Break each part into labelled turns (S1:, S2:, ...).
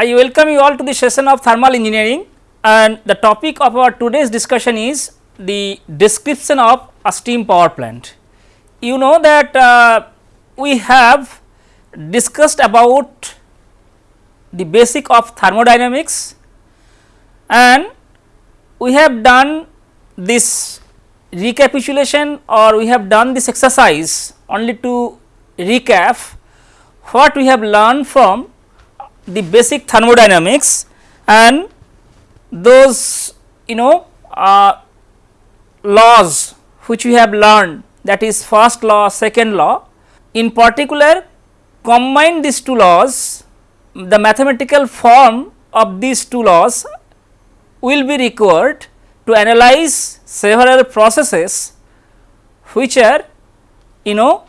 S1: I welcome you all to the session of thermal engineering and the topic of our today's discussion is the description of a steam power plant. You know that uh, we have discussed about the basic of thermodynamics and we have done this recapitulation or we have done this exercise only to recap what we have learned from the basic thermodynamics and those you know uh, laws which we have learned that is first law second law in particular combine these two laws the mathematical form of these two laws will be required to analyze several processes which are you know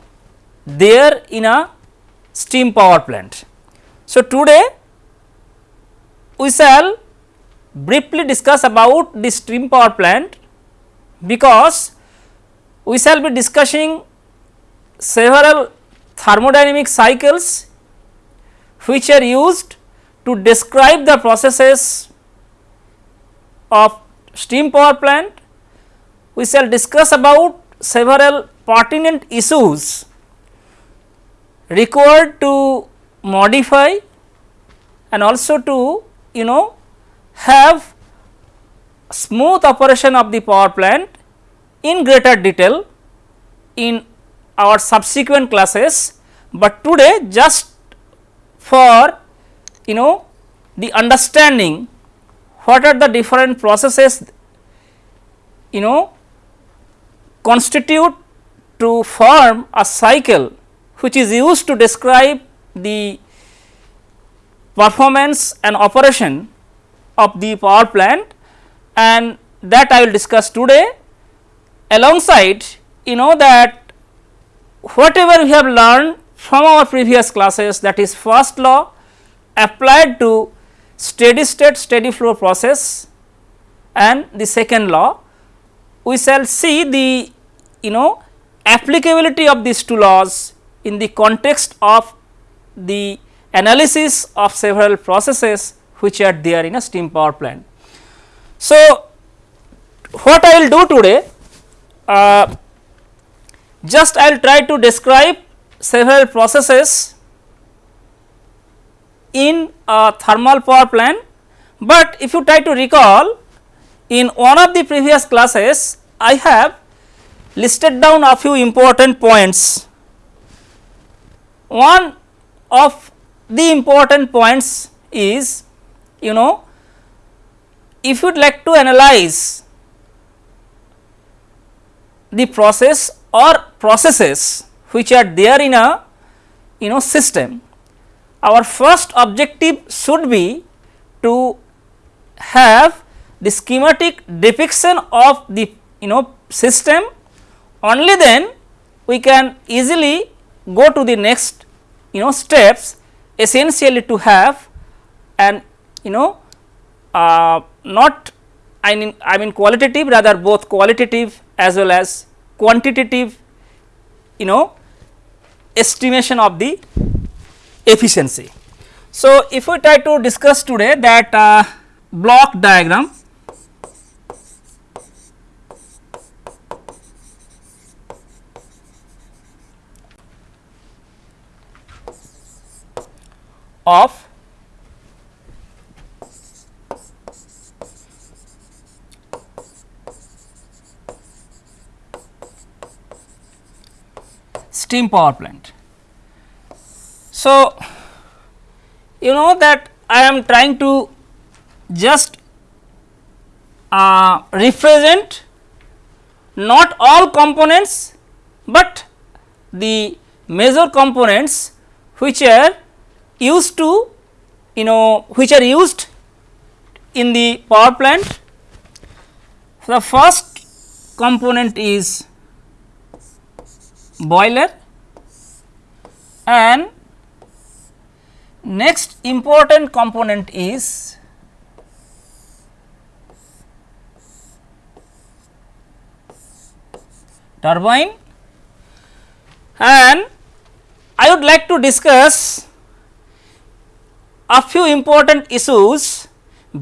S1: there in a steam power plant. So, today we shall briefly discuss about the steam power plant because we shall be discussing several thermodynamic cycles which are used to describe the processes of steam power plant. We shall discuss about several pertinent issues required to modify and also to you know have smooth operation of the power plant in greater detail in our subsequent classes, but today just for you know the understanding what are the different processes you know constitute to form a cycle which is used to describe the performance and operation of the power plant and that I will discuss today. Alongside you know that whatever we have learned from our previous classes that is first law applied to steady state steady flow process and the second law we shall see the you know applicability of these two laws in the context of the analysis of several processes which are there in a steam power plant. So, what I will do today uh, just I will try to describe several processes in a thermal power plant, but if you try to recall in one of the previous classes I have listed down a few important points one of the important points is you know if you would like to analyze the process or processes which are there in a you know system our first objective should be to have the schematic depiction of the you know system. Only then we can easily go to the next you know steps essentially to have and you know uh, not I mean I mean qualitative rather both qualitative as well as quantitative you know estimation of the efficiency. So, if we try to discuss today that uh, block diagram of steam power plant. So, you know that I am trying to just uh, represent not all components, but the major components which are used to you know which are used in the power plant. The first component is boiler and next important component is turbine and I would like to discuss a few important issues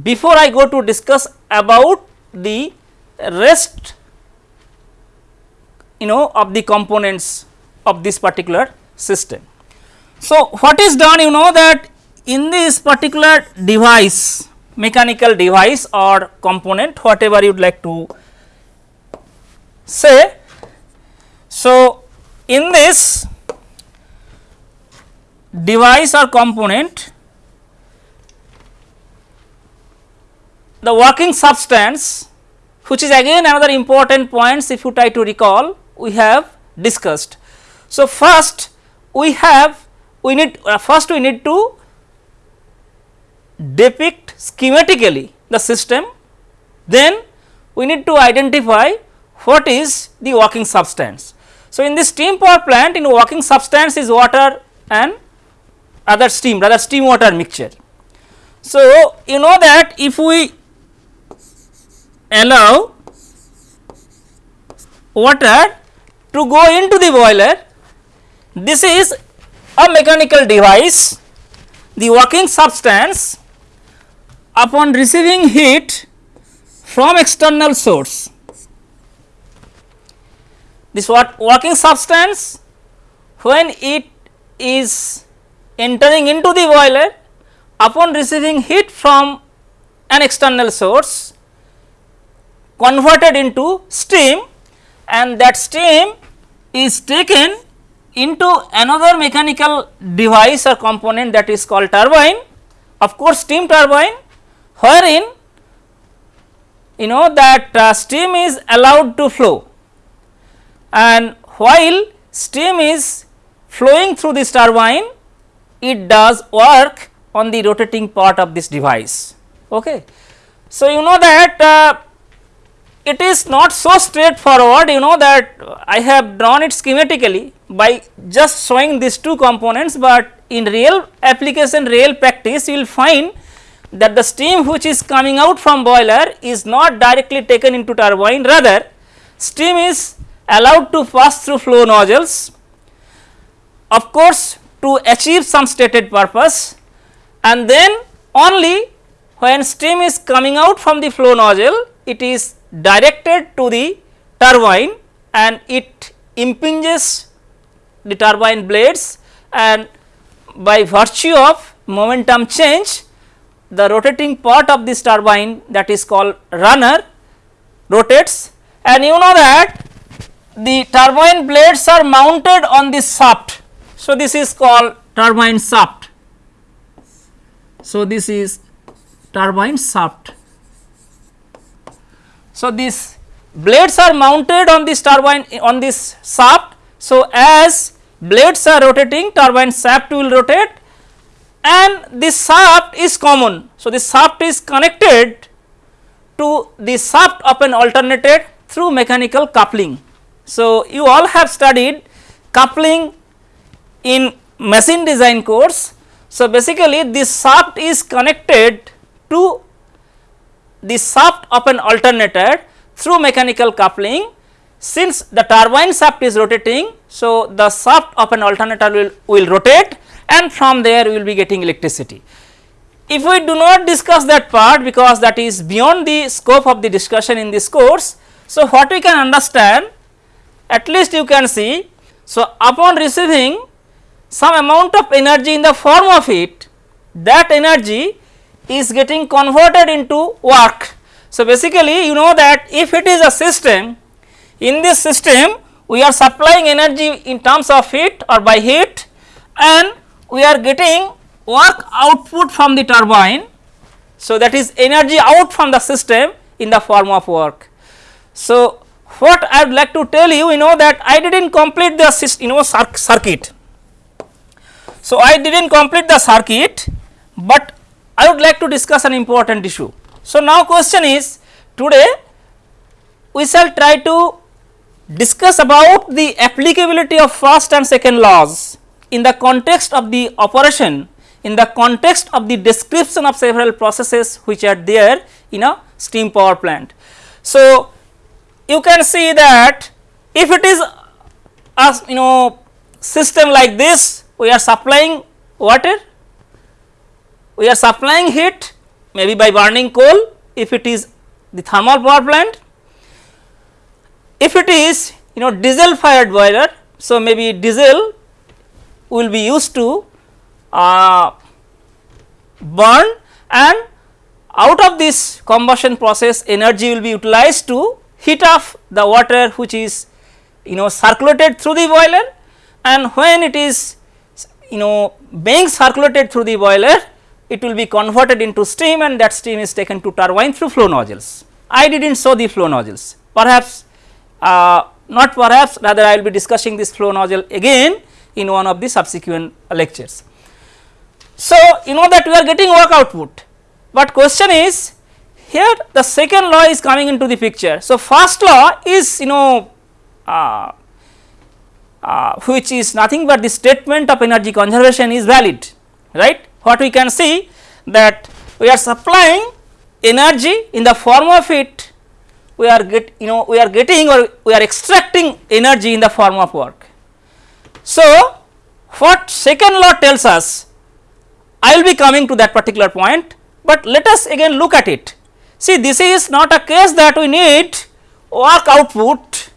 S1: before I go to discuss about the rest you know of the components of this particular system. So, what is done you know that in this particular device mechanical device or component whatever you would like to say. So, in this device or component the working substance which is again another important points if you try to recall we have discussed. So, first we have we need uh, first we need to depict schematically the system then we need to identify what is the working substance. So, in this steam power plant in working substance is water and other steam rather steam water mixture. So, you know that if we allow water to go into the boiler, this is a mechanical device, the working substance upon receiving heat from external source. This what working substance when it is entering into the boiler upon receiving heat from an external source converted into steam and that steam is taken into another mechanical device or component that is called turbine of course steam turbine wherein you know that uh, steam is allowed to flow and while steam is flowing through this turbine it does work on the rotating part of this device. Okay. So, you know that uh, it is not so straightforward you know that I have drawn it schematically by just showing these two components, but in real application real practice you will find that the steam which is coming out from boiler is not directly taken into turbine rather steam is allowed to pass through flow nozzles. Of course, to achieve some stated purpose and then only when steam is coming out from the flow nozzle it is directed to the turbine and it impinges the turbine blades and by virtue of momentum change the rotating part of this turbine that is called runner rotates and you know that the turbine blades are mounted on this shaft so, this is called turbine shaft. So, this is turbine shaft. So, these blades are mounted on this turbine on this shaft. So, as blades are rotating turbine shaft will rotate and this shaft is common. So, this shaft is connected to the shaft of an alternator through mechanical coupling. So, you all have studied coupling in machine design course. So, basically this shaft is connected to the shaft of an alternator through mechanical coupling since the turbine shaft is rotating. So, the shaft of an alternator will, will rotate and from there we will be getting electricity. If we do not discuss that part because that is beyond the scope of the discussion in this course. So, what we can understand at least you can see. So, upon receiving some amount of energy in the form of heat that energy is getting converted into work. So, basically you know that if it is a system in this system we are supplying energy in terms of heat or by heat and we are getting work output from the turbine. So, that is energy out from the system in the form of work. So, what I would like to tell you you know that I did not complete the you know circuit so, I did not complete the circuit, but I would like to discuss an important issue. So, now question is today we shall try to discuss about the applicability of first and second laws in the context of the operation in the context of the description of several processes which are there in a steam power plant. So, you can see that if it is a you know system like this we are supplying water we are supplying heat maybe by burning coal if it is the thermal power plant. If it is you know diesel fired boiler, so maybe diesel will be used to uh, burn and out of this combustion process energy will be utilized to heat up the water which is you know circulated through the boiler and when it is you know being circulated through the boiler it will be converted into steam and that steam is taken to turbine through flow nozzles. I did not show the flow nozzles perhaps uh, not perhaps rather I will be discussing this flow nozzle again in one of the subsequent lectures. So, you know that we are getting work output, but question is here the second law is coming into the picture. So, first law is you know uh, uh, which is nothing but the statement of energy conservation is valid right. What we can see that we are supplying energy in the form of it we are get you know we are getting or we are extracting energy in the form of work. So, what second law tells us I will be coming to that particular point, but let us again look at it. See this is not a case that we need work output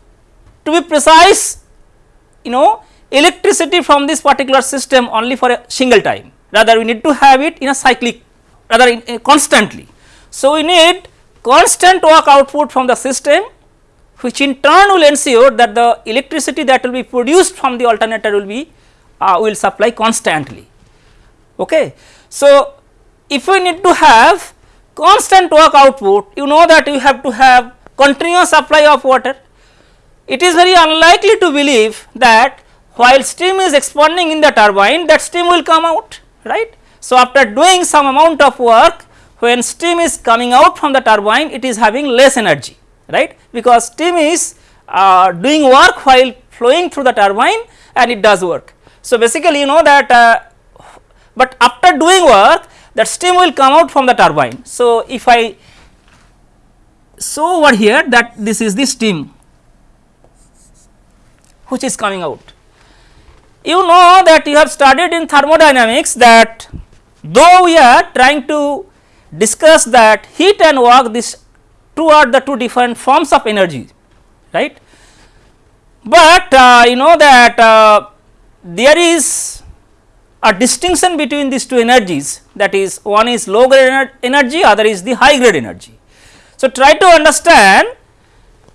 S1: to be precise you know electricity from this particular system only for a single time rather we need to have it in a cyclic rather in, in constantly. So, we need constant work output from the system which in turn will ensure that the electricity that will be produced from the alternator will be uh, will supply constantly. Okay. So, if we need to have constant work output you know that you have to have continuous supply of water. It is very unlikely to believe that while steam is expanding in the turbine that steam will come out right. So, after doing some amount of work when steam is coming out from the turbine it is having less energy right because steam is uh, doing work while flowing through the turbine and it does work. So, basically you know that uh, but after doing work that steam will come out from the turbine. So, if I show over here that this is the steam which is coming out. You know that you have studied in thermodynamics that though we are trying to discuss that heat and work this two are the two different forms of energy right. But uh, you know that uh, there is a distinction between these two energies that is one is low grade energy other is the high grade energy. So, try to understand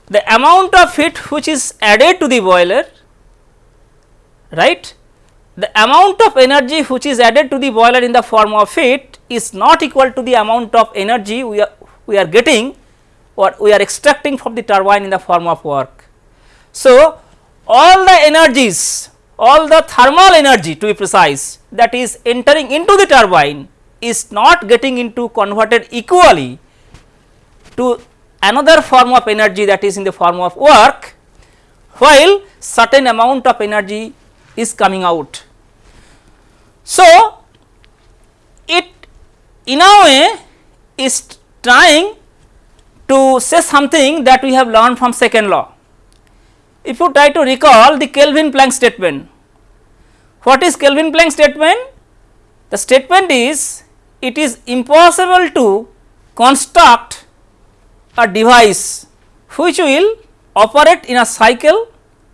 S1: the amount of heat which is added to the boiler right the amount of energy which is added to the boiler in the form of heat is not equal to the amount of energy we are we are getting or we are extracting from the turbine in the form of work. So, all the energies all the thermal energy to be precise that is entering into the turbine is not getting into converted equally to another form of energy that is in the form of work while certain amount of energy is coming out. So, it in a way is trying to say something that we have learned from second law. If you try to recall the Kelvin Planck statement, what is Kelvin Planck statement? The statement is it is impossible to construct a device which will operate in a cycle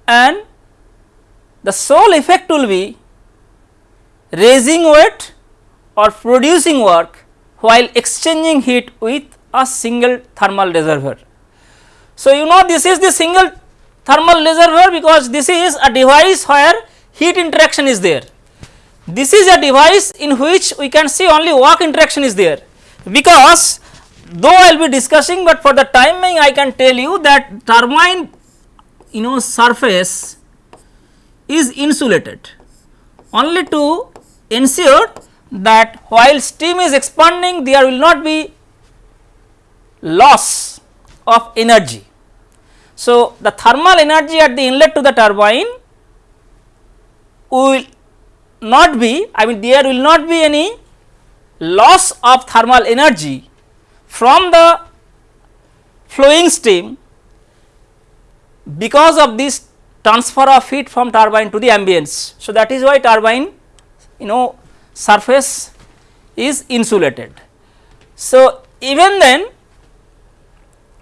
S1: and the sole effect will be raising weight or producing work while exchanging heat with a single thermal reservoir. So, you know this is the single thermal reservoir because this is a device where heat interaction is there. This is a device in which we can see only work interaction is there because though I will be discussing, but for the time being I can tell you that turbine you know surface is insulated only to ensure that while steam is expanding there will not be loss of energy. So, the thermal energy at the inlet to the turbine will not be I mean there will not be any loss of thermal energy from the flowing steam because of this transfer of heat from turbine to the ambience. So, that is why turbine you know surface is insulated. So, even then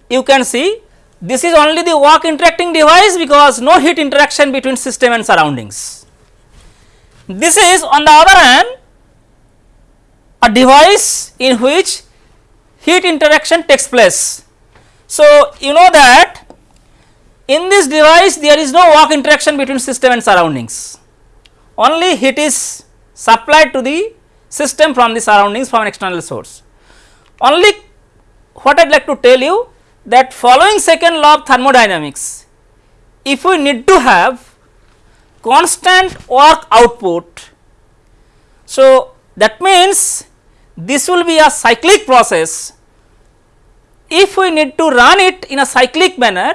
S1: you can see this is only the work interacting device because no heat interaction between system and surroundings. This is on the other hand a device in which heat interaction takes place. So, you know that in this device there is no work interaction between system and surroundings, only heat is supplied to the system from the surroundings from an external source. Only what I would like to tell you that following second law of thermodynamics, if we need to have constant work output, so that means this will be a cyclic process. If we need to run it in a cyclic manner,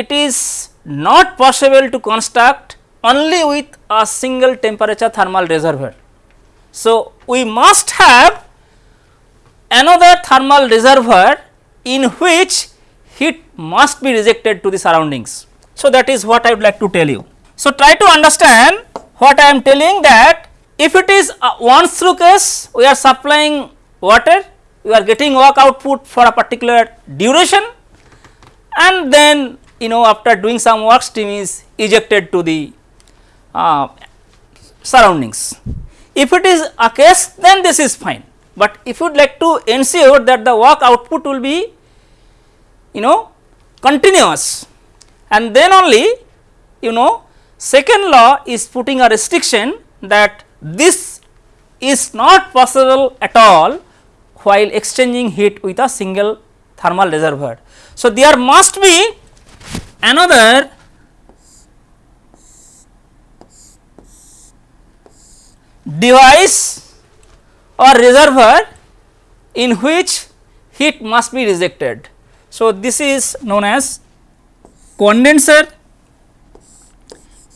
S1: it is not possible to construct only with a single temperature thermal reservoir. So, we must have another thermal reservoir in which heat must be rejected to the surroundings. So, that is what I would like to tell you. So, try to understand what I am telling that if it is a once through case we are supplying water we are getting work output for a particular duration and then you know after doing some work steam is ejected to the uh, surroundings. If it is a case then this is fine, but if you would like to ensure that the work output will be you know continuous and then only you know second law is putting a restriction that this is not possible at all while exchanging heat with a single thermal reservoir. So, there must be another device or reservoir in which heat must be rejected. So, this is known as condenser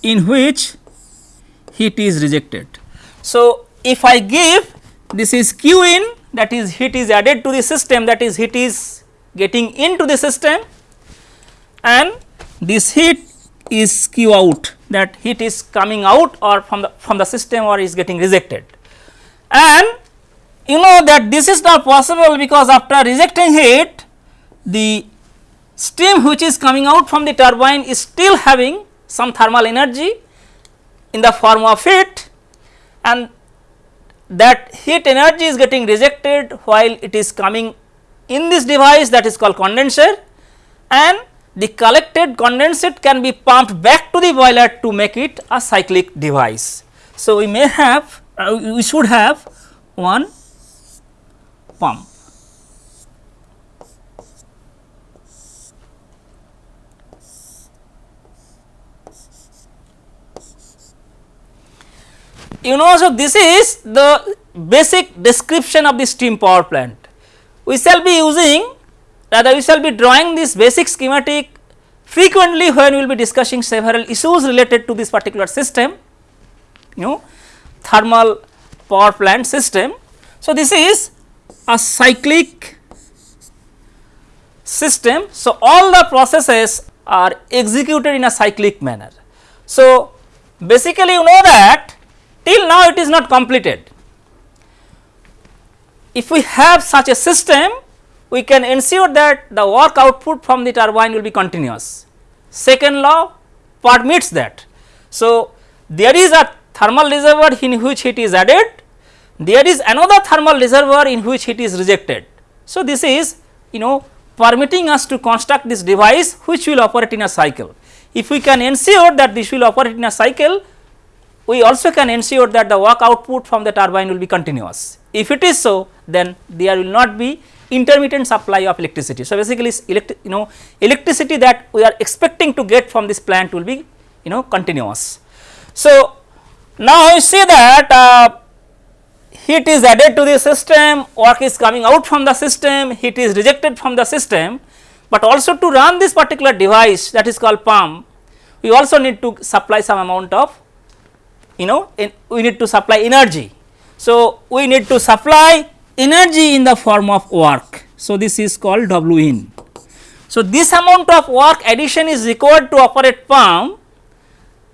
S1: in which heat is rejected. So, if I give this is Q in that is heat is added to the system that is heat is getting into the system and this heat is Q out that heat is coming out or from the from the system or is getting rejected. And you know that this is not possible because after rejecting heat the steam which is coming out from the turbine is still having some thermal energy in the form of heat and that heat energy is getting rejected while it is coming in this device that is called condenser and the collected condensate can be pumped back to the boiler to make it a cyclic device. So, we may have uh, we should have one pump. You know, so this is the basic description of the steam power plant. We shall be using rather we shall be drawing this basic schematic frequently when we will be discussing several issues related to this particular system, you know thermal power plant system. So, this is a cyclic system. So, all the processes are executed in a cyclic manner. So, basically you know that till now it is not completed. If we have such a system we can ensure that the work output from the turbine will be continuous. Second law permits that. So, there is a thermal reservoir in which heat is added, there is another thermal reservoir in which heat is rejected. So, this is you know permitting us to construct this device which will operate in a cycle. If we can ensure that this will operate in a cycle, we also can ensure that the work output from the turbine will be continuous. If it is so, then there will not be intermittent supply of electricity. So, basically electric you know electricity that we are expecting to get from this plant will be you know continuous. So, now you see that uh, heat is added to the system, work is coming out from the system, heat is rejected from the system, but also to run this particular device that is called pump, we also need to supply some amount of you know we need to supply energy. So, we need to supply energy in the form of work. So, this is called W in. So, this amount of work addition is required to operate pump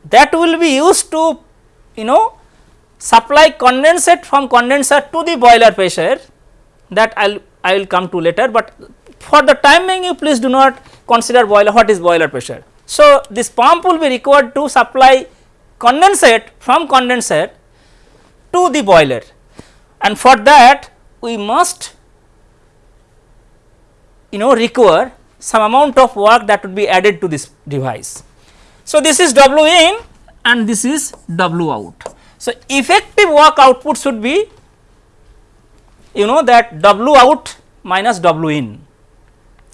S1: that will be used to you know supply condensate from condenser to the boiler pressure that I will I will come to later, but for the time being you please do not consider boiler what is boiler pressure. So, this pump will be required to supply condensate from condenser to the boiler and for that we must you know require some amount of work that would be added to this device. So, this is W in and this is W out. So, effective work output should be you know that W out minus W in.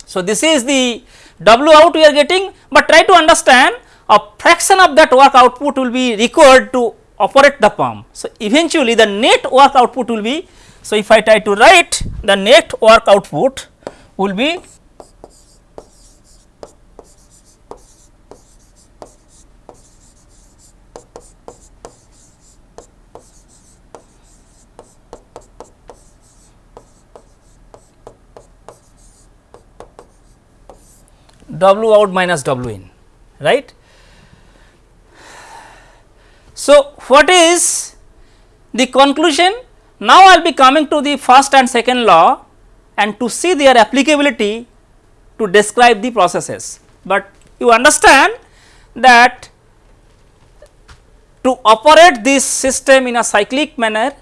S1: So, this is the W out we are getting, but try to understand a fraction of that work output will be required to operate the pump. So, eventually the net work output will be, so if I try to write the net work output will be W out minus W in right. So, what is the conclusion? Now, I will be coming to the first and second law and to see their applicability to describe the processes, but you understand that to operate this system in a cyclic manner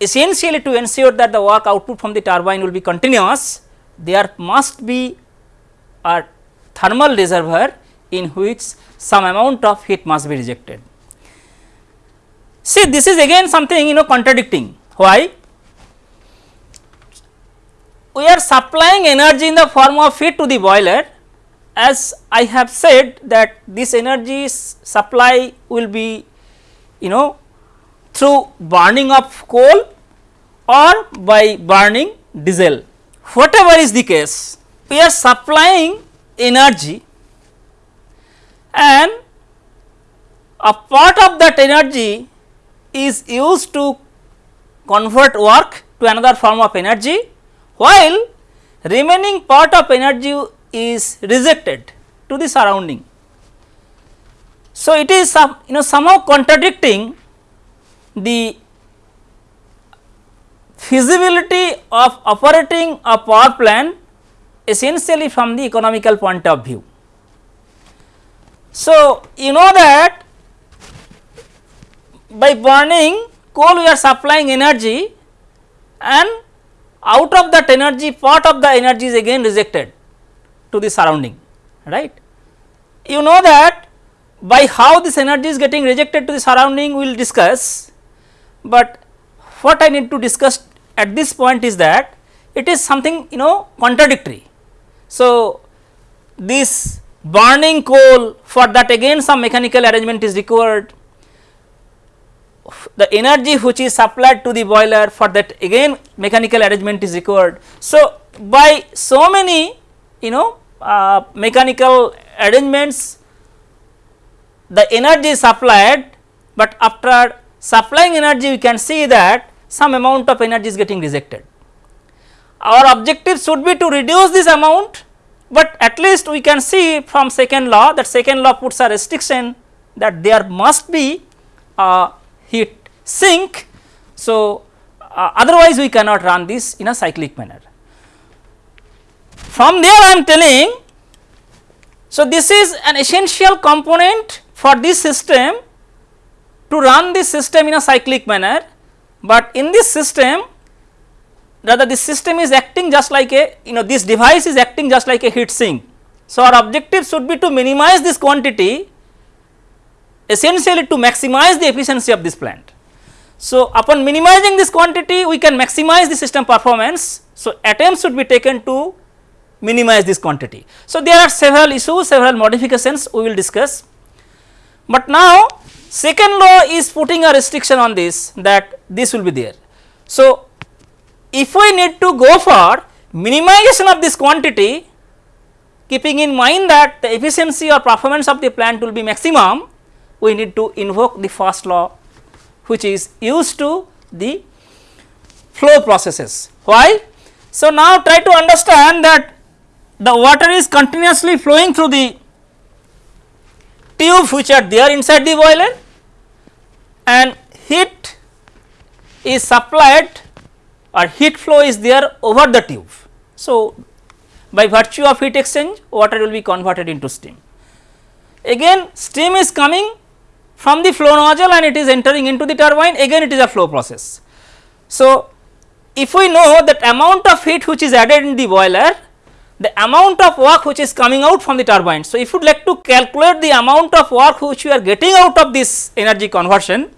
S1: essentially to ensure that the work output from the turbine will be continuous there must be a thermal reservoir in which some amount of heat must be rejected. See this is again something you know contradicting why? We are supplying energy in the form of heat to the boiler. As I have said that this energy supply will be you know through burning of coal or by burning diesel. Whatever is the case we are supplying energy and a part of that energy is used to convert work to another form of energy while remaining part of energy is rejected to the surrounding. So, it is some you know somehow contradicting the feasibility of operating a power plant essentially from the economical point of view. So, you know that by burning coal we are supplying energy and out of that energy part of the energy is again rejected to the surrounding right. You know that by how this energy is getting rejected to the surrounding we will discuss, but what I need to discuss at this point is that it is something you know contradictory so, this burning coal for that again some mechanical arrangement is required the energy which is supplied to the boiler for that again mechanical arrangement is required. So, by so many you know uh, mechanical arrangements the energy is supplied, but after supplying energy we can see that some amount of energy is getting rejected our objective should be to reduce this amount, but at least we can see from second law that second law puts a restriction that there must be a heat sink. So, uh, otherwise we cannot run this in a cyclic manner. From there I am telling, so this is an essential component for this system to run this system in a cyclic manner, but in this system rather this system is acting just like a you know this device is acting just like a heat sink. So, our objective should be to minimize this quantity essentially to maximize the efficiency of this plant. So, upon minimizing this quantity we can maximize the system performance. So, attempts should be taken to minimize this quantity. So, there are several issues several modifications we will discuss, but now second law is putting a restriction on this that this will be there. So, if we need to go for minimization of this quantity keeping in mind that the efficiency or performance of the plant will be maximum, we need to invoke the first law which is used to the flow processes. Why? So, now try to understand that the water is continuously flowing through the tube which are there inside the boiler and heat is supplied or heat flow is there over the tube. So, by virtue of heat exchange water will be converted into steam. Again steam is coming from the flow nozzle and it is entering into the turbine again it is a flow process. So, if we know that amount of heat which is added in the boiler the amount of work which is coming out from the turbine. So, if you would like to calculate the amount of work which we are getting out of this energy conversion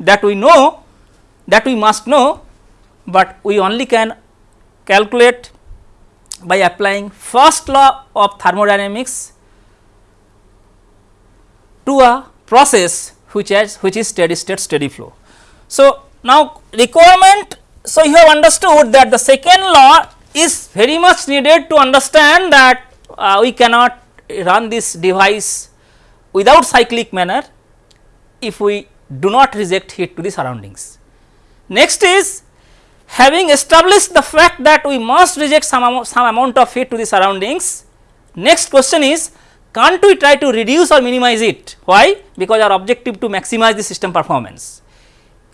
S1: that we know that we must know, but we only can calculate by applying first law of thermodynamics to a process which has which is steady state steady flow. So, now requirement so you have understood that the second law is very much needed to understand that uh, we cannot run this device without cyclic manner if we do not reject heat to the surroundings. Next is having established the fact that we must reject some amount, some amount of heat to the surroundings, next question is can't we try to reduce or minimize it? Why? Because our objective to maximize the system performance.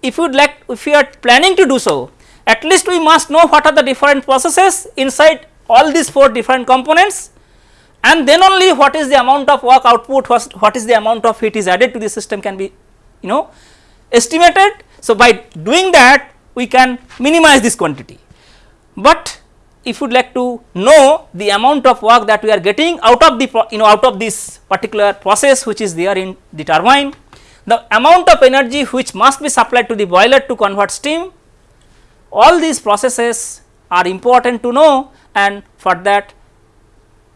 S1: If you would like, if you are planning to do so, at least we must know what are the different processes inside all these 4 different components and then only what is the amount of work output, what is the amount of heat is added to the system can be you know estimated. So, by doing that we can minimize this quantity, but if you would like to know the amount of work that we are getting out of the you know out of this particular process which is there in the turbine, the amount of energy which must be supplied to the boiler to convert steam, all these processes are important to know and for that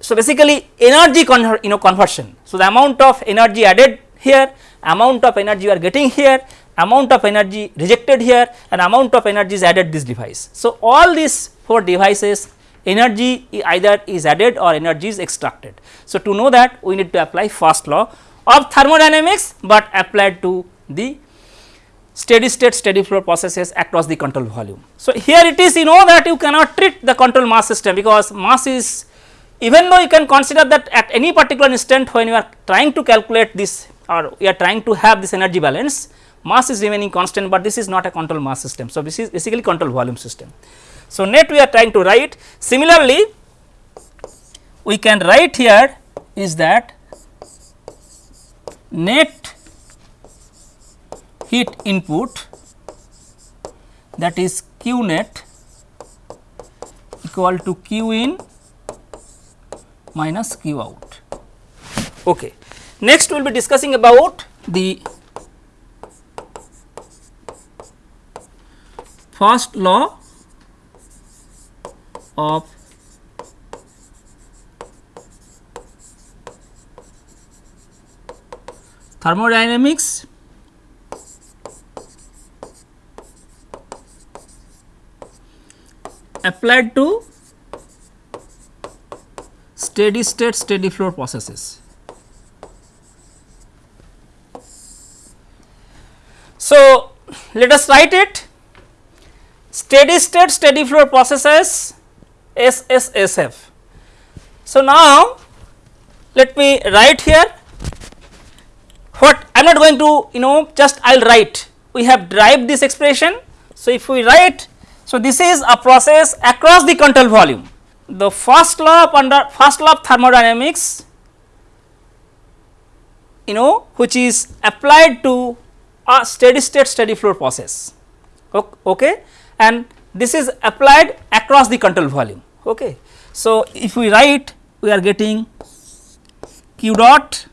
S1: so basically energy you know conversion. So, the amount of energy added here, amount of energy you are getting here amount of energy rejected here and amount of energy is added this device. So, all these 4 devices energy either is added or energy is extracted. So, to know that we need to apply first law of thermodynamics, but applied to the steady state steady flow processes across the control volume. So, here it is you know that you cannot treat the control mass system because mass is even though you can consider that at any particular instant when you are trying to calculate this or you are trying to have this energy balance mass is remaining constant, but this is not a control mass system. So, this is basically control volume system. So, net we are trying to write similarly we can write here is that net heat input that is q net equal to q in minus q out. Okay. Next we will be discussing about the first law of thermodynamics applied to steady state steady flow processes. So, let us write it steady state steady flow processes SSSF. So, now let me write here what I am not going to you know just I will write we have derived this expression. So, if we write so this is a process across the control volume the first law of under first law of thermodynamics you know which is applied to a steady state steady flow process okay and this is applied across the control volume. Okay. So, if we write we are getting q dot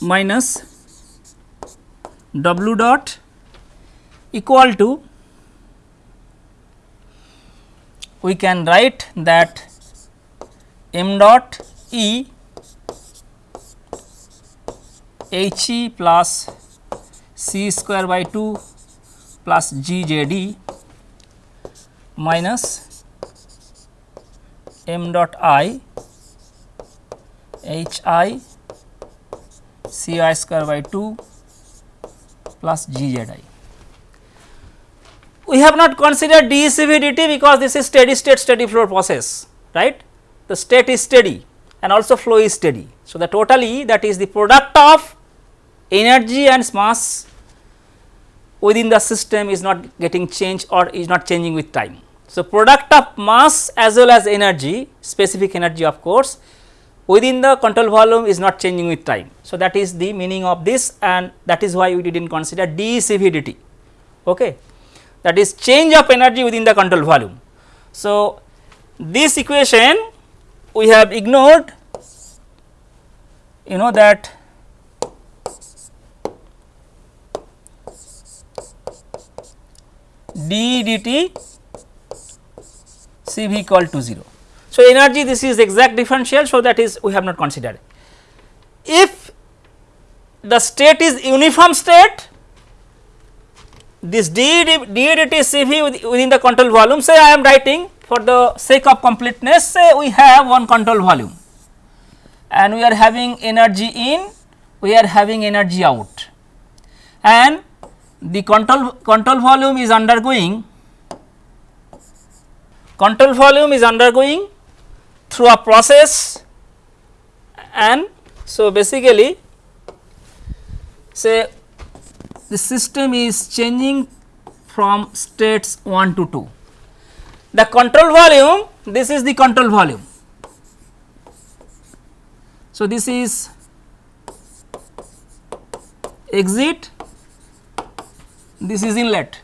S1: minus w dot equal to we can write that m dot e h e plus c square by 2 plus G J D minus m dot i h i c i square by 2 plus G Z i. We have not considered dECV because this is steady state steady flow process right the state is steady and also flow is steady. So, the total E that is the product of energy and mass within the system is not getting changed or is not changing with time. So, product of mass as well as energy specific energy of course within the control volume is not changing with time. So, that is the meaning of this and that is why we did not consider dCVDT okay. that is change of energy within the control volume. So, this equation we have ignored you know that d dt C v equal to 0. So, energy this is exact differential. So, that is we have not considered. If the state is uniform state this d, d dt C v within the control volume say I am writing for the sake of completeness say we have one control volume and we are having energy in we are having energy out and the control control volume is undergoing control volume is undergoing through a process and so basically say the system is changing from states 1 to 2. The control volume this is the control volume. So, this is exit this is inlet.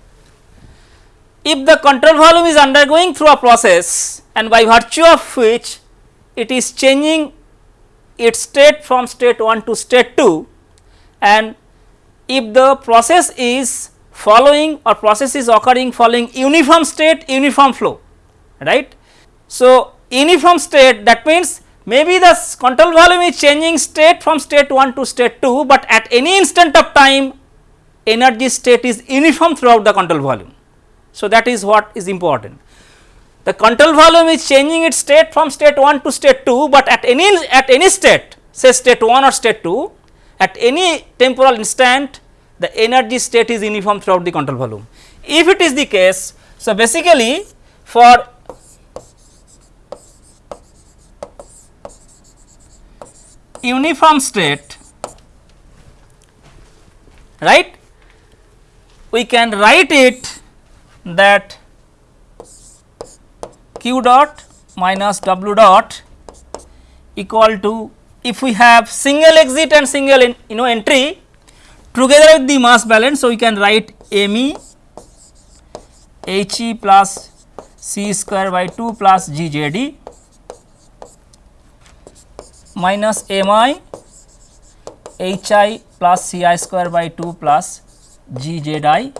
S1: If the control volume is undergoing through a process and by virtue of which it is changing its state from state 1 to state 2 and if the process is following or process is occurring following uniform state uniform flow right. So, uniform state that means maybe the control volume is changing state from state 1 to state 2, but at any instant of time energy state is uniform throughout the control volume. So, that is what is important. The control volume is changing its state from state 1 to state 2, but at any at any state say state 1 or state 2 at any temporal instant the energy state is uniform throughout the control volume. If it is the case, so basically for uniform state right we can write it that q dot minus w dot equal to if we have single exit and single in, you know entry together with the mass balance. So, we can write m e h e plus c square by 2 plus GJD minus m i h i plus c i square by 2 plus g z i.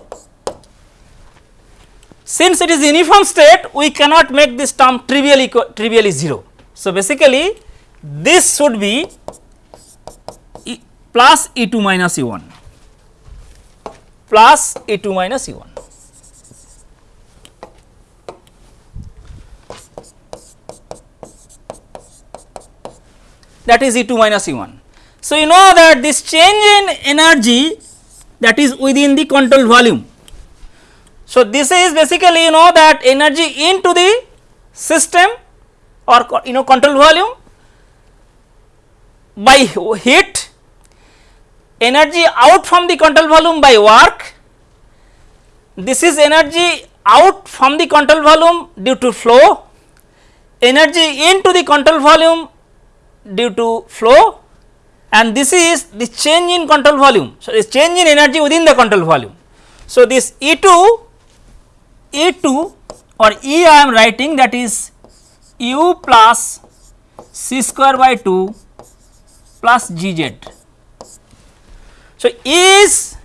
S1: Since it is uniform state we cannot make this term trivially trivially 0. So, basically this should be e plus E 2 minus E 1 plus E 2 minus E 1. that is E 2 minus E 1. So, you know that this change in energy that is within the control volume. So, this is basically you know that energy into the system or you know control volume by heat, energy out from the control volume by work, this is energy out from the control volume due to flow, energy into the control volume due to flow and this is the change in control volume. So, this change in energy within the control volume. So, this E 2 E 2 or E I am writing that is u plus c square by 2 plus g z. So, is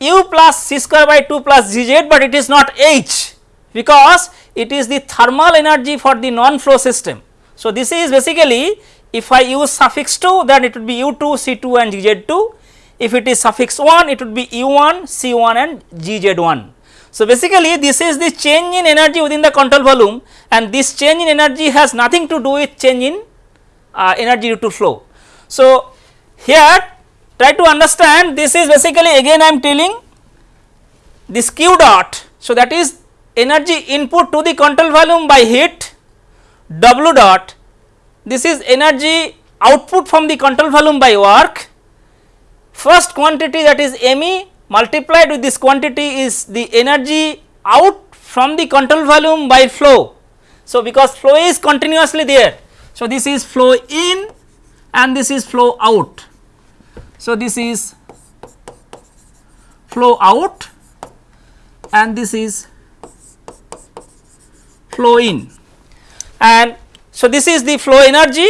S1: u plus c square by 2 plus g z, but it is not h because it is the thermal energy for the non flow system. So, this is basically if I use suffix 2 then it would be u2, c2 and gz2. If it is suffix 1 it would be u1, c1 and gz1. So, basically this is the change in energy within the control volume and this change in energy has nothing to do with change in uh, energy due to flow. So, here try to understand this is basically again I am telling this q dot. So, that is energy input to the control volume by heat w dot this is energy output from the control volume by work. First quantity that is me multiplied with this quantity is the energy out from the control volume by flow. So, because flow is continuously there. So, this is flow in and this is flow out. So, this is flow out and this is flow in and so this is the flow energy.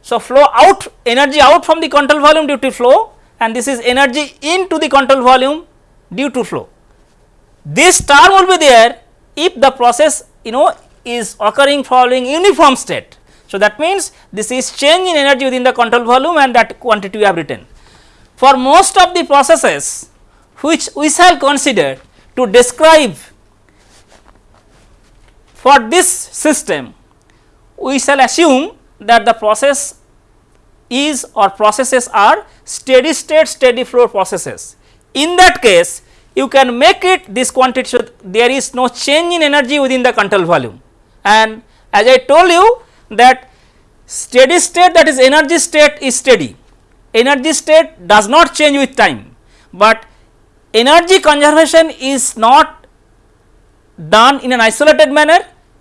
S1: So, flow out energy out from the control volume due to flow and this is energy into the control volume due to flow. This term will be there if the process you know is occurring following uniform state. So, that means this is change in energy within the control volume and that quantity we have written. For most of the processes which we shall consider to describe for this system we shall assume that the process is or processes are steady state steady flow processes. In that case you can make it this quantity so there is no change in energy within the control volume and as I told you that steady state that is energy state is steady energy state does not change with time, but energy conservation is not done in an isolated manner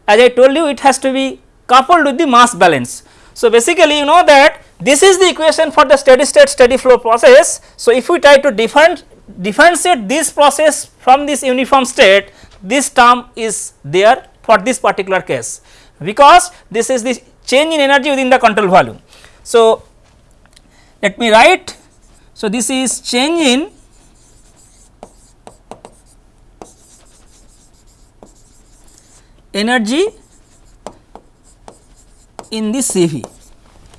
S1: as I told you it has to be coupled with the mass balance. So, basically you know that this is the equation for the steady state steady flow process. So, if we try to different differentiate this process from this uniform state this term is there for this particular case because this is the change in energy within the control volume. So, let me write so this is change in energy in the CV.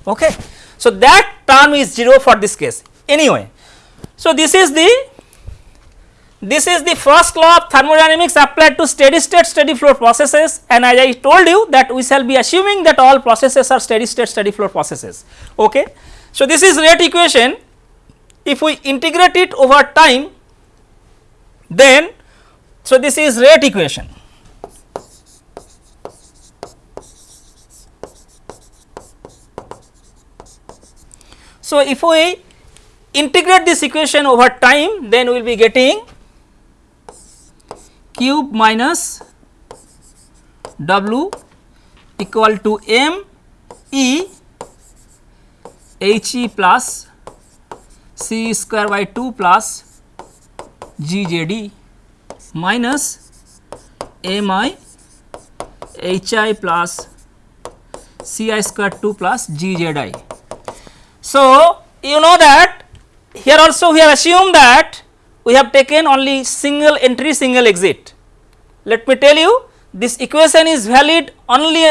S1: Okay. So, that term is 0 for this case anyway. So, this is the this is the first law of thermodynamics applied to steady state steady flow processes and as I told you that we shall be assuming that all processes are steady state steady flow processes. Okay. So, this is rate equation if we integrate it over time then so this is rate equation So, if we integrate this equation over time then we will be getting Q minus w equal to m e h e plus c square by 2 plus g j d minus m i h i plus c i square 2 plus g z i. So, you know that here also we have assumed that we have taken only single entry single exit. Let me tell you this equation is valid only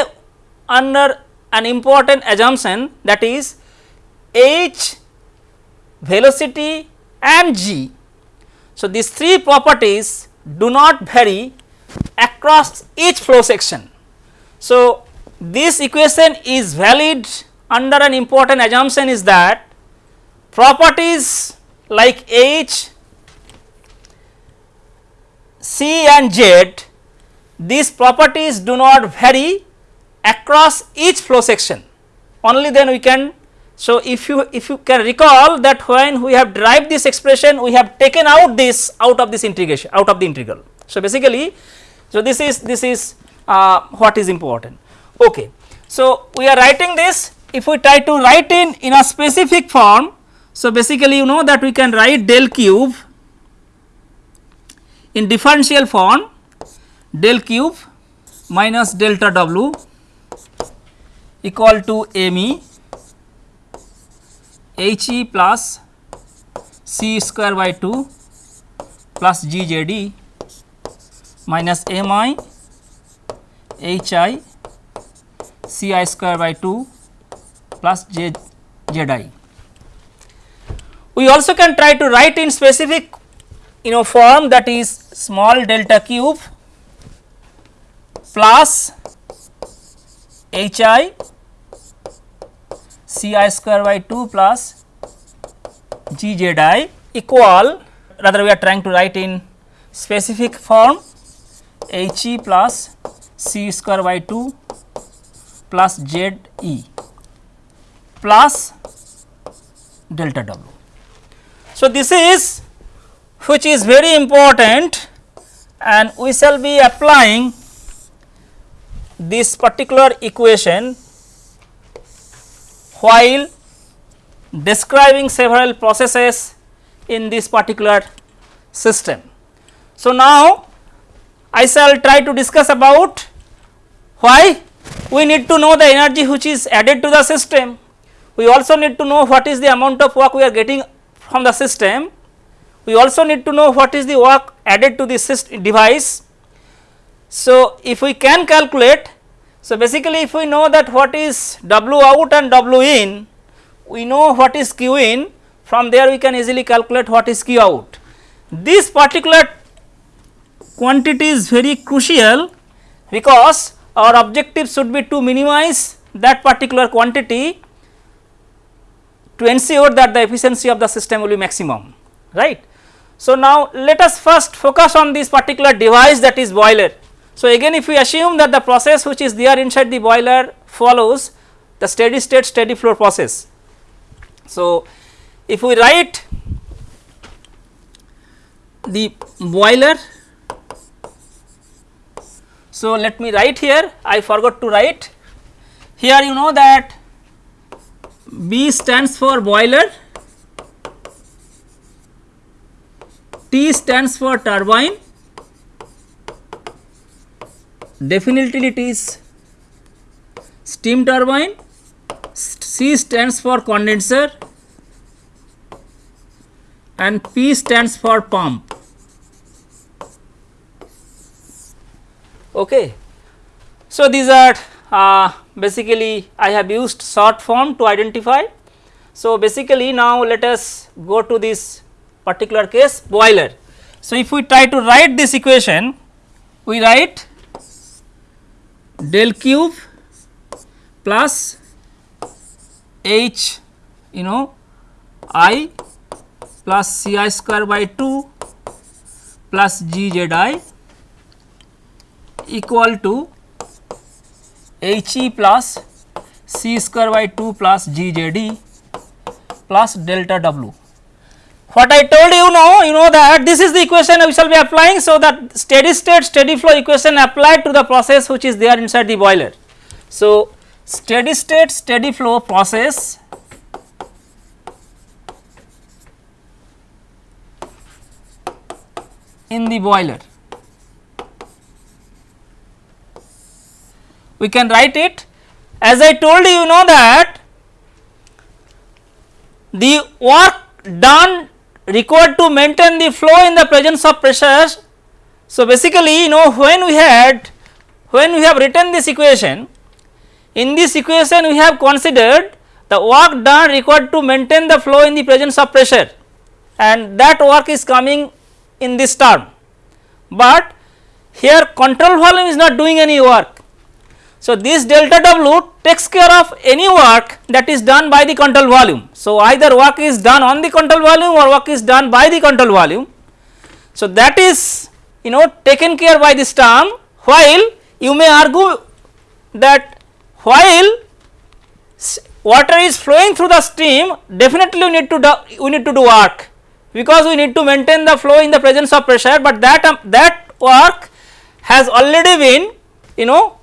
S1: under an important assumption that is h, velocity and g. So, these three properties do not vary across each flow section. So, this equation is valid under an important assumption is that properties like H, C and Z these properties do not vary across each flow section only then we can. So, if you if you can recall that when we have derived this expression we have taken out this out of this integration out of the integral. So, basically so this is this is uh, what is important. Okay. So, we are writing this if we try to write in in a specific form. So, basically you know that we can write del Q in differential form del Q minus delta w equal to m e h e plus c square by 2 plus g j d minus m i h i c i square by 2 plus j z i. We also can try to write in specific you know form that is small delta Q plus h i c i square by 2 plus g z i equal rather we are trying to write in specific form h e plus c square by 2 plus z e plus delta w. So, this is which is very important and we shall be applying this particular equation while describing several processes in this particular system. So, now I shall try to discuss about why we need to know the energy which is added to the system. We also need to know what is the amount of work we are getting from the system. We also need to know what is the work added to this device. So, if we can calculate, so basically if we know that what is W out and W in, we know what is Q in, from there we can easily calculate what is Q out. This particular quantity is very crucial because our objective should be to minimize that particular quantity to ensure that the efficiency of the system will be maximum right. So, now let us first focus on this particular device that is boiler. So, again if we assume that the process which is there inside the boiler follows the steady state steady flow process. So, if we write the boiler so, let me write here I forgot to write here you know that B stands for boiler, T stands for turbine, definitely it is steam turbine, C stands for condenser and P stands for pump. Okay. So, these are uh, basically I have used short form to identify. So, basically now let us go to this particular case boiler. So, if we try to write this equation we write del Q plus h you know i plus c i square by 2 plus g z i equal to H e plus c square by 2 plus g j d plus delta w. What I told you now, you know that this is the equation we shall be applying. So, that steady state steady flow equation applied to the process which is there inside the boiler. So, steady state steady flow process in the boiler. We can write it. As I told you, you know that the work done required to maintain the flow in the presence of pressures. So, basically you know when we had when we have written this equation in this equation we have considered the work done required to maintain the flow in the presence of pressure. And that work is coming in this term, but here control volume is not doing any work so, this delta W takes care of any work that is done by the control volume. So, either work is done on the control volume or work is done by the control volume. So, that is you know taken care by this term while you may argue that while water is flowing through the stream definitely we need to do, we need to do work because we need to maintain the flow in the presence of pressure, but that um, that work has already been you know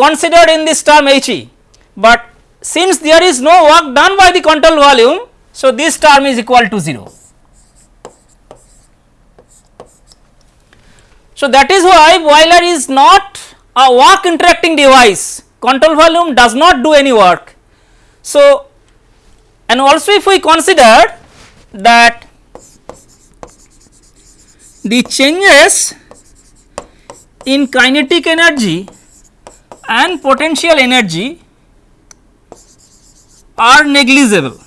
S1: considered in this term H e, but since there is no work done by the control volume, so this term is equal to 0. So, that is why boiler is not a work interacting device, control volume does not do any work. So, and also if we consider that the changes in kinetic energy and potential energy are negligible.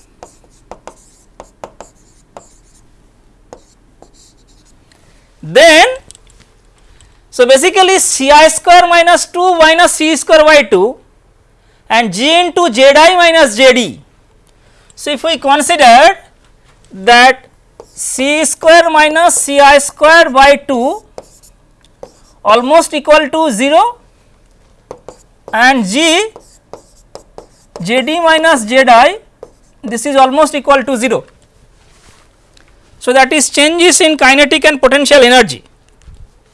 S1: Then, so basically C i square minus 2 minus C square by 2 and G into Z i minus Z d. So, if we consider that C square minus C i square by 2 almost equal to 0 and G Jd minus Zi this is almost equal to 0. So, that is changes in kinetic and potential energy.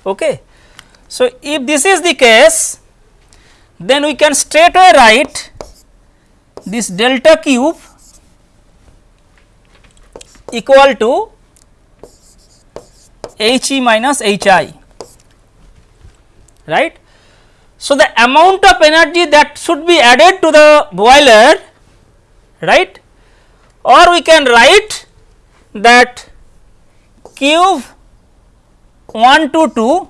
S1: Okay. So, if this is the case then we can straight away write this delta Q equal to H e minus H i right. So, the amount of energy that should be added to the boiler right? Or we can write that Q 1 to 2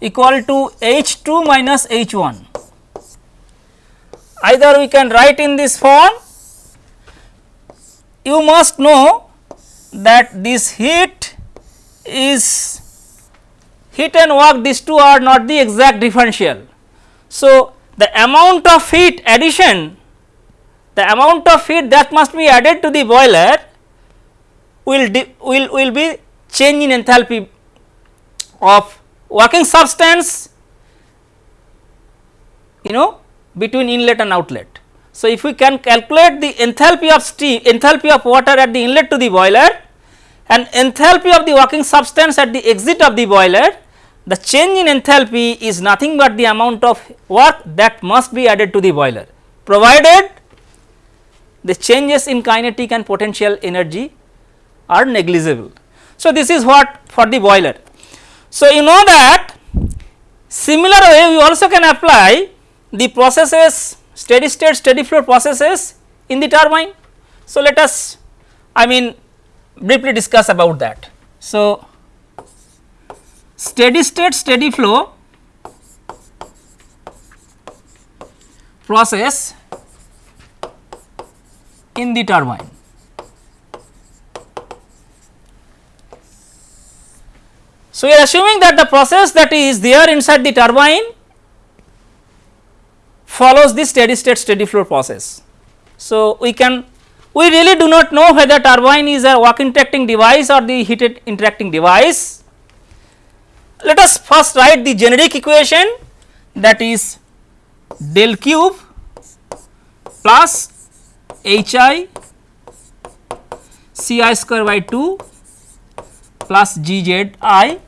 S1: equal to H 2 minus H 1 either we can write in this form you must know that this heat is heat and work these two are not the exact differential. So, the amount of heat addition the amount of heat that must be added to the boiler will will will be change in enthalpy of working substance you know between inlet and outlet. So, if we can calculate the enthalpy of steam enthalpy of water at the inlet to the boiler and enthalpy of the working substance at the exit of the boiler the change in enthalpy is nothing but the amount of work that must be added to the boiler provided the changes in kinetic and potential energy are negligible. So, this is what for the boiler. So, you know that similar way we also can apply the processes steady state steady flow processes in the turbine. So, let us I mean briefly discuss about that. So, steady state steady flow process in the turbine. So, we are assuming that the process that is there inside the turbine follows the steady state steady flow process. So, we can we really do not know whether turbine is a work interacting device or the heated interacting device. Let us first write the generic equation that is del Q plus h i c i square by 2 plus g z i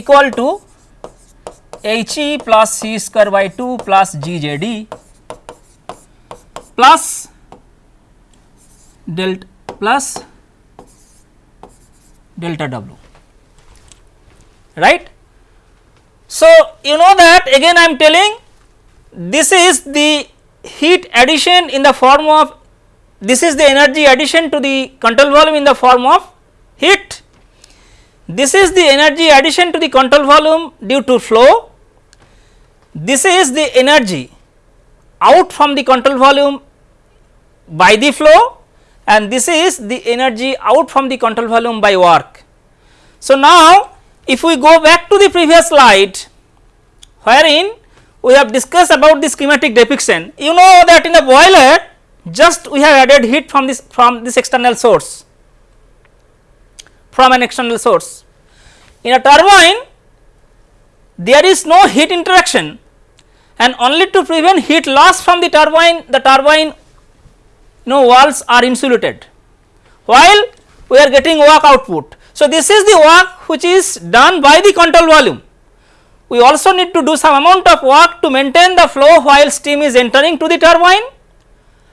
S1: equal to h e plus c square by 2 plus g z d plus delta plus delta w right. So, you know that again I am telling this is the heat addition in the form of this is the energy addition to the control volume in the form of heat. This is the energy addition to the control volume due to flow. This is the energy out from the control volume by the flow and this is the energy out from the control volume by work. So, now if we go back to the previous slide wherein we have discussed about the schematic depiction. You know that in a boiler just we have added heat from this from this external source from an external source. In a turbine there is no heat interaction and only to prevent heat loss from the turbine the turbine no walls are insulated while we are getting work output. So, this is the work which is done by the control volume we also need to do some amount of work to maintain the flow while steam is entering to the turbine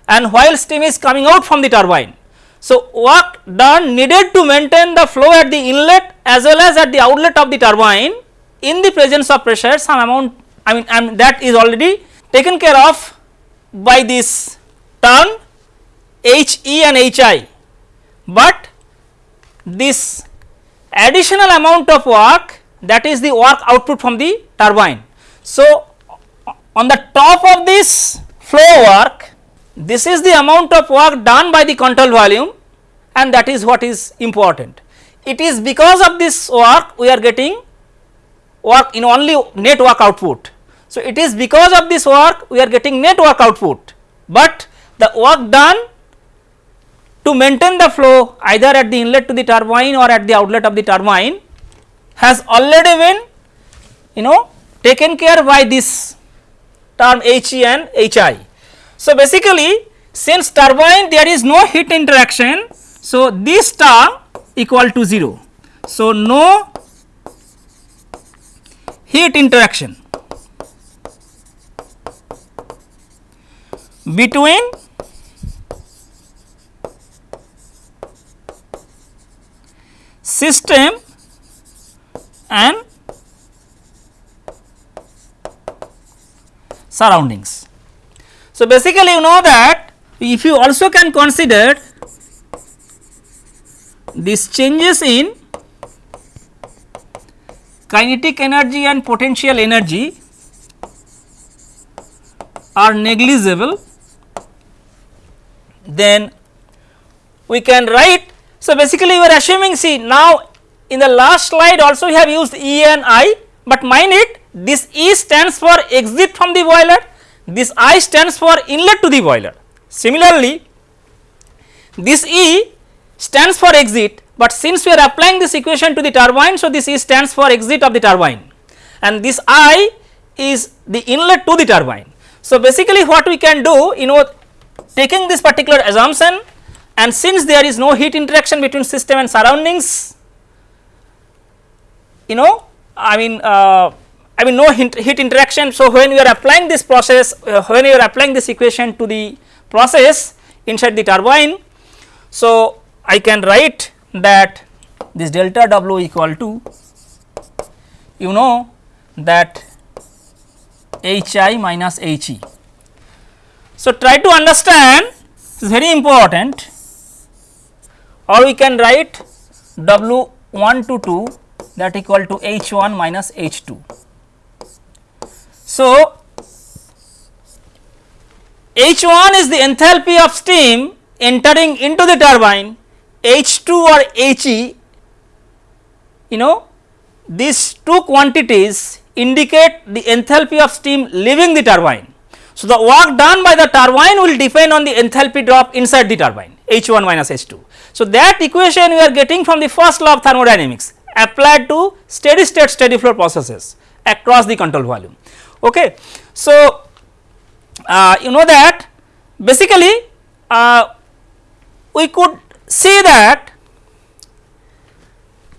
S1: and while steam is coming out from the turbine. So, work done needed to maintain the flow at the inlet as well as at the outlet of the turbine in the presence of pressure some amount I mean, mean that is already taken care of by this term H E and H I, but this additional amount of work that is the work output from the turbine. So, on the top of this flow work this is the amount of work done by the control volume and that is what is important. It is because of this work we are getting work in only net work output. So, it is because of this work we are getting net work output, but the work done to maintain the flow either at the inlet to the turbine or at the outlet of the turbine has already been you know taken care by this term H E and H I. So, basically since turbine there is no heat interaction. So, this term equal to 0. So, no heat interaction between system and surroundings. So, basically you know that if you also can consider these changes in kinetic energy and potential energy are negligible then we can write. So, basically we are assuming see now in the last slide also we have used E and I, but mind it this E stands for exit from the boiler, this I stands for inlet to the boiler. Similarly, this E stands for exit, but since we are applying this equation to the turbine, so this E stands for exit of the turbine and this I is the inlet to the turbine. So, basically what we can do you know taking this particular assumption and since there is no heat interaction between system and surroundings you know I mean uh, I mean no heat interaction. So, when you are applying this process uh, when you are applying this equation to the process inside the turbine. So, I can write that this delta W equal to you know that H i minus H e. So, try to understand this is very important or we can write W 1 to 2 that equal to H 1 minus H 2. So, H 1 is the enthalpy of steam entering into the turbine, H 2 or H e you know these two quantities indicate the enthalpy of steam leaving the turbine. So, the work done by the turbine will depend on the enthalpy drop inside the turbine H 1 minus H 2. So, that equation we are getting from the first law of thermodynamics applied to steady state steady flow processes across the control volume. Okay. So, uh, you know that basically uh, we could see that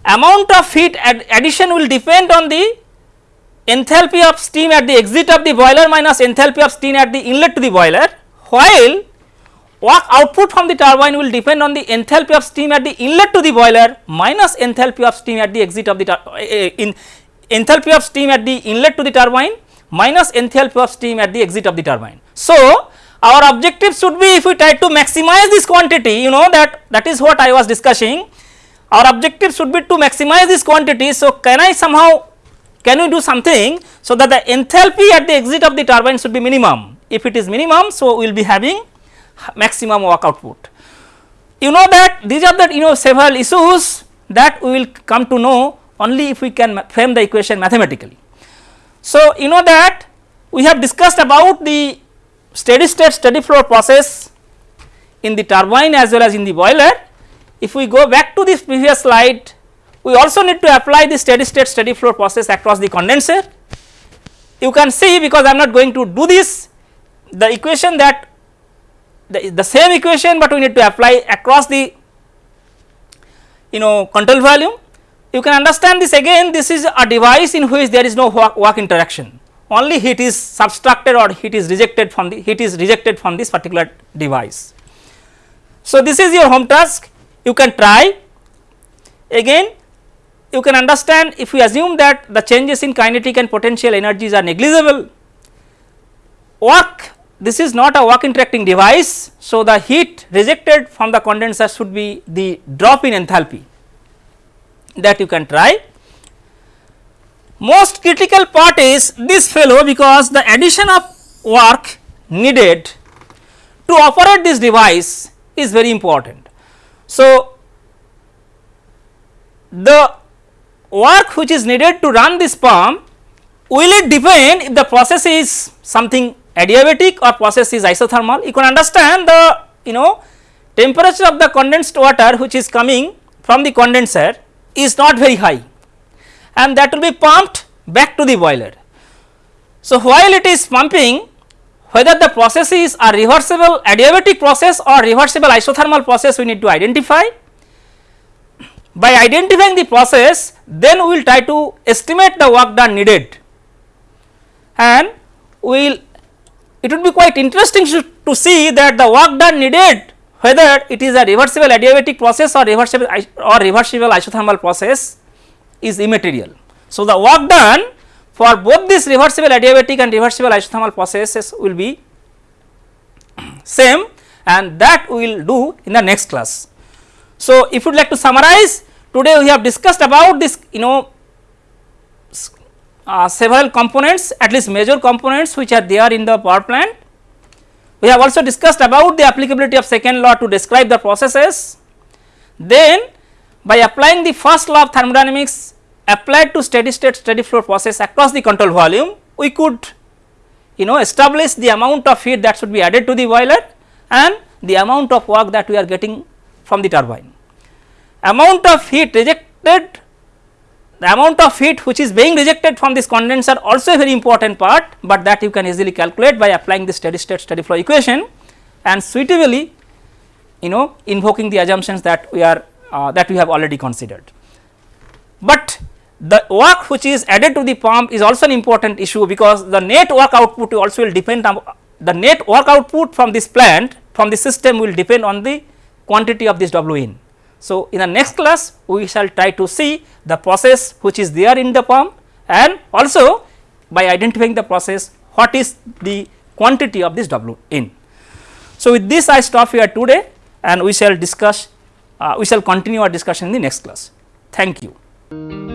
S1: amount of heat ad addition will depend on the enthalpy of steam at the exit of the boiler minus enthalpy of steam at the inlet to the boiler while work output from the turbine will depend on the enthalpy of steam at the inlet to the boiler minus enthalpy of steam at the exit of the uh, in enthalpy of steam at the inlet to the turbine minus enthalpy of steam at the exit of the turbine. So, our objective should be if we try to maximize this quantity you know that that is what I was discussing our objective should be to maximize this quantity. So, can I somehow can we do something so that the enthalpy at the exit of the turbine should be minimum if it is minimum so we will be having maximum work output. You know that these are the you know several issues that we will come to know only if we can frame the equation mathematically. So, you know that we have discussed about the steady state steady flow process in the turbine as well as in the boiler. If we go back to this previous slide we also need to apply the steady state steady flow process across the condenser. You can see because I am not going to do this the equation that the, the same equation, but we need to apply across the you know control volume. You can understand this again this is a device in which there is no work, work interaction only heat is subtracted or heat is rejected from the heat is rejected from this particular device. So, this is your home task you can try again you can understand if we assume that the changes in kinetic and potential energies are negligible work this is not a work interacting device. So, the heat rejected from the condenser should be the drop in enthalpy that you can try. Most critical part is this fellow because the addition of work needed to operate this device is very important. So, the work which is needed to run this pump will it depend if the process is something adiabatic or process is isothermal you can understand the you know temperature of the condensed water which is coming from the condenser is not very high and that will be pumped back to the boiler. So, while it is pumping whether the process is a reversible adiabatic process or reversible isothermal process we need to identify. By identifying the process then we will try to estimate the work done needed and we will it would be quite interesting to, see that the work done needed whether it is a reversible adiabatic process or reversible or reversible isothermal process is immaterial. So, the work done for both this reversible adiabatic and reversible isothermal processes will be same and that we will do in the next class. So, if you would like to summarize today we have discussed about this you know uh, several components at least major components which are there in the power plant. We have also discussed about the applicability of second law to describe the processes. Then by applying the first law of thermodynamics applied to steady state steady flow process across the control volume we could you know establish the amount of heat that should be added to the boiler and the amount of work that we are getting from the turbine. Amount of heat rejected the amount of heat which is being rejected from this condenser also a very important part, but that you can easily calculate by applying the steady state steady flow equation and suitably you know invoking the assumptions that we are uh, that we have already considered. But the work which is added to the pump is also an important issue because the net work output also will depend on the net work output from this plant from the system will depend on the quantity of this W in. So, in the next class we shall try to see the process which is there in the pump and also by identifying the process what is the quantity of this W in. So, with this I stop here today and we shall discuss uh, we shall continue our discussion in the next class. Thank you.